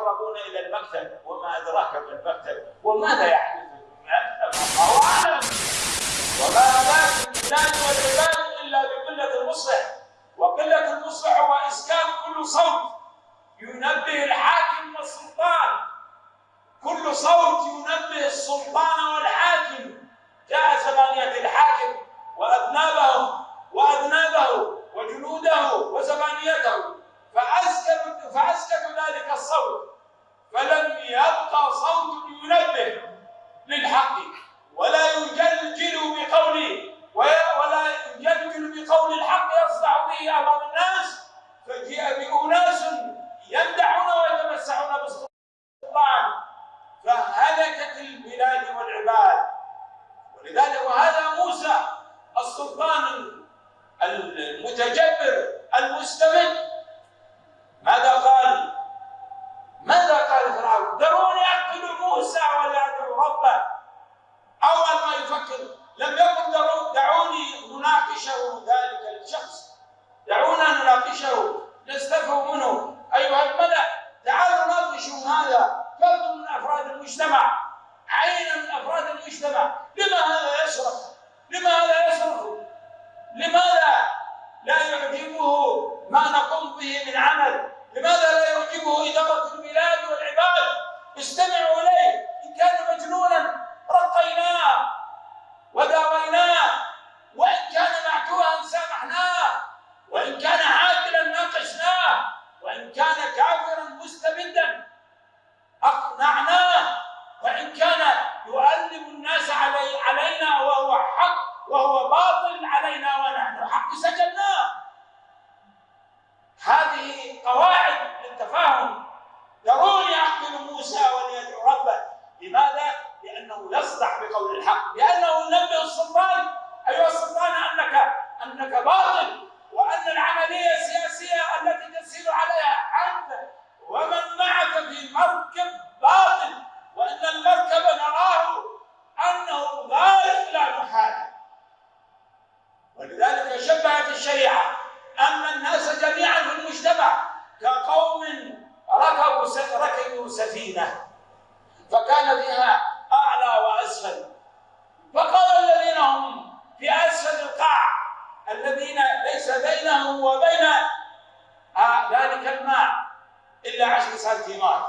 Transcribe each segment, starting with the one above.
المقربون إلى المكتب وما أدراك ما المكتب وماذا يحدث؟ الله اعلم وما هناك البلاد والعباد إلا بقلة المصلح. وقلة المصلح هو إسكان كل صوت ينبه الحاكم والسلطان. كل صوت ينبه السلطان والحاكم جاء زمانية الحاكم وأذنابه وأذنابه وجنوده وزبانيته فأسكت فأسكت ذلك الصوت فلم يبقى صوت ينبه للحق ولا يجلجل بقول ولا يجلجل بقول الحق يصدع به أمام الناس فجيء بأناس يمدحون ويتمسحون بالسلطان فهلكت البلاد والعباد ولذلك وهذا موسى السلطان المتجبر المستمد ماذا قال؟ ماذا قال فرعون؟ دروني أقتل موسى ولا أدعو ربه أول ما يفكر لم يقل دعوني نناقشه ذلك الشخص دعونا نناقشه نستفهم منه ايها الملا تعالوا ناقشوا هذا فرد من افراد المجتمع عين من افراد المجتمع لما هذا يشرف؟ لما هذا يصرف؟ لماذا لا يعجبه ما نقوم به من عمل لماذا لا يعجبه إدارة البلاد والعباد استمعوا إليه. إن كان مجنونا رقيناه وداويناه. وإن كان معتوها سامحناه. وإن كان عاقلا ناقشناه. وإن كان كافرا مستبدا أقنعناه. وإن كان يؤلم الناس علي علينا وهو حق وهو باطل علينا ونحن حق سجلناه هذه قواعد للتفاهم ذروني اقتل موسى وليدعو ربه. لماذا؟ لأنه يصدح بقول الحق. لأنه ينبه السلطان. أيها السلطان انك أنك باطل وأن العملية السياسية التي تسير عليها أنت ومن معك في مركب باطل وإن المركب نراه أنه غارق لا محاله ولذلك شبهت الشريعة. ان الناس جميعا في المجتمع كقوم ركبوا ركبوا سفينة. فكان فيها أعلى وأسفل. فقال الذين هم في أسفل القاع الذين ليس بينهم وبين ذلك الماء إلا عشر سنتيمات.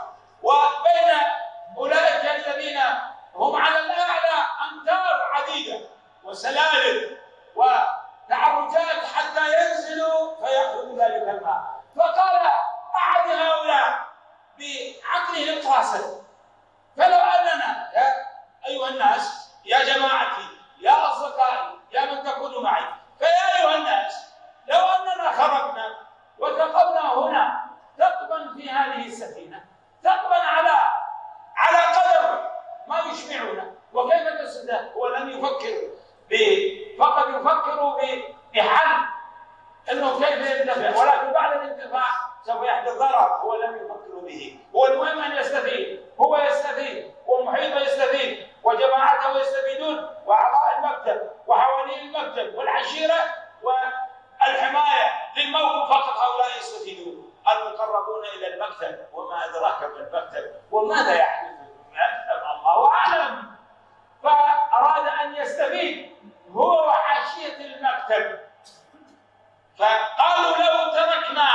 وبين أولئك الذين هم على الأعلى أمتار عديدة وسلالم. بعقله القاصر فلو أننا يا أيها الناس يا جماعتي يا أصدقائي يا من تكونوا معي فيا أيها الناس لو أننا خرجنا وتقونا هنا ثقبا في هذه السفينة ثقبا على على قدر ما يشبعنا وكيف تسده هو لم يفكر فقد يفكر بحل. إنه كيف ينتفع؟ ولكن بعد الانتفاع سوف يحدث ضرر. هو لم يفكر. به. هو المهم أن يستفيد. هو يستفيد. والمحيط يستفيد. وجماعته يستفيدون. وأعضاء المكتب. وحوالين المكتب. والعشيرة والحماية. للموت فقط هؤلاء يستفيدون. المقربون إلى المكتب. وما أدراك ما المكتب. وماذا يحدث الله اعلم فاراد ان يستفيد هو وحاشيه المكتب فقالوا لو تركنا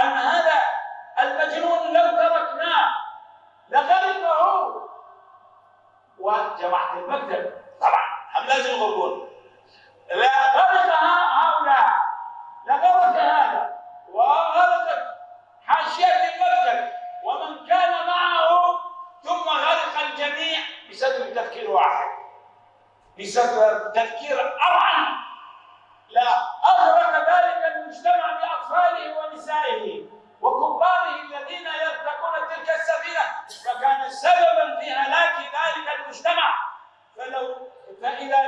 ان هذا المجنون لو تركناه لغرقه وجماعه المكتب. طبعا هم لازم يغرقون لغرق هؤلاء. لغرق هذا. وغرقت حاشية المكتب. ومن كان معه ثم غرق الجميع بسبب تفكير واحد. بسبب تفكير أرعن. لا أغرق ذلك المجتمع بأطفاله ونسائه.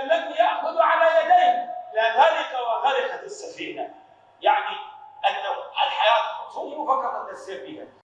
لم يأخذ على يديه. لغرق وغرقت السفينة. يعني أن الحياة فقط التسير بها